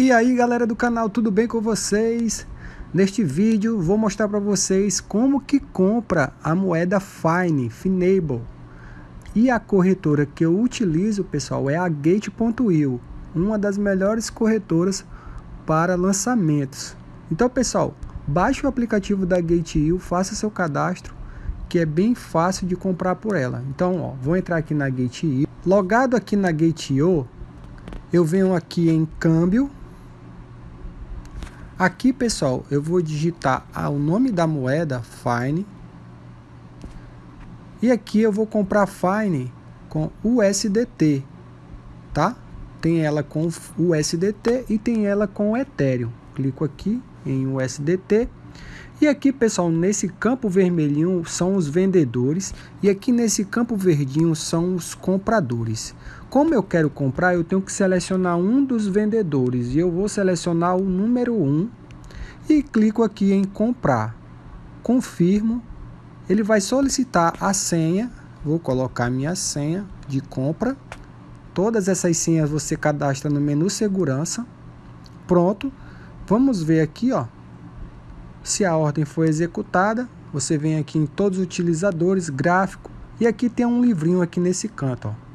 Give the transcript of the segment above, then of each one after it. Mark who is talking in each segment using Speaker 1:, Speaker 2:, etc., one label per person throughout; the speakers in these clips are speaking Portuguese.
Speaker 1: E aí galera do canal, tudo bem com vocês? Neste vídeo vou mostrar para vocês como que compra a moeda Fine, Finable. E a corretora que eu utilizo, pessoal, é a Gate.io, uma das melhores corretoras para lançamentos. Então, pessoal, baixe o aplicativo da Gate.io, faça seu cadastro, que é bem fácil de comprar por ela. Então, ó, vou entrar aqui na Gate.io. Logado aqui na Gate.io, eu venho aqui em câmbio, Aqui, pessoal, eu vou digitar o nome da moeda, Fine. E aqui eu vou comprar Fine com USDT, tá? Tem ela com USDT e tem ela com Ethereum. Clico aqui em USDT. E aqui, pessoal, nesse campo vermelhinho são os vendedores e aqui nesse campo verdinho são os compradores. Como eu quero comprar, eu tenho que selecionar um dos vendedores e eu vou selecionar o número 1 e clico aqui em comprar. Confirmo. Ele vai solicitar a senha. Vou colocar minha senha de compra. Todas essas senhas você cadastra no menu segurança. Pronto. Vamos ver aqui, ó. Se a ordem foi executada, você vem aqui em todos os utilizadores, gráfico, e aqui tem um livrinho aqui nesse canto, ó.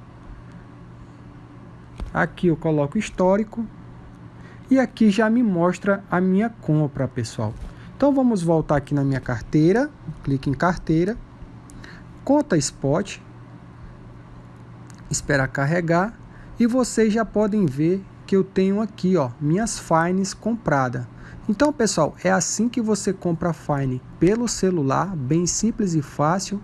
Speaker 1: Aqui eu coloco histórico. E aqui já me mostra a minha compra, pessoal. Então vamos voltar aqui na minha carteira. Clique em carteira. Conta Spot. Espera carregar. E vocês já podem ver que eu tenho aqui, ó, minhas fines compradas. Então, pessoal, é assim que você compra Fine pelo celular, bem simples e fácil.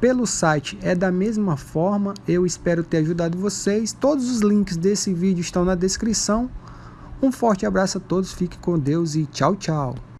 Speaker 1: Pelo site é da mesma forma, eu espero ter ajudado vocês. Todos os links desse vídeo estão na descrição. Um forte abraço a todos, fique com Deus e tchau, tchau.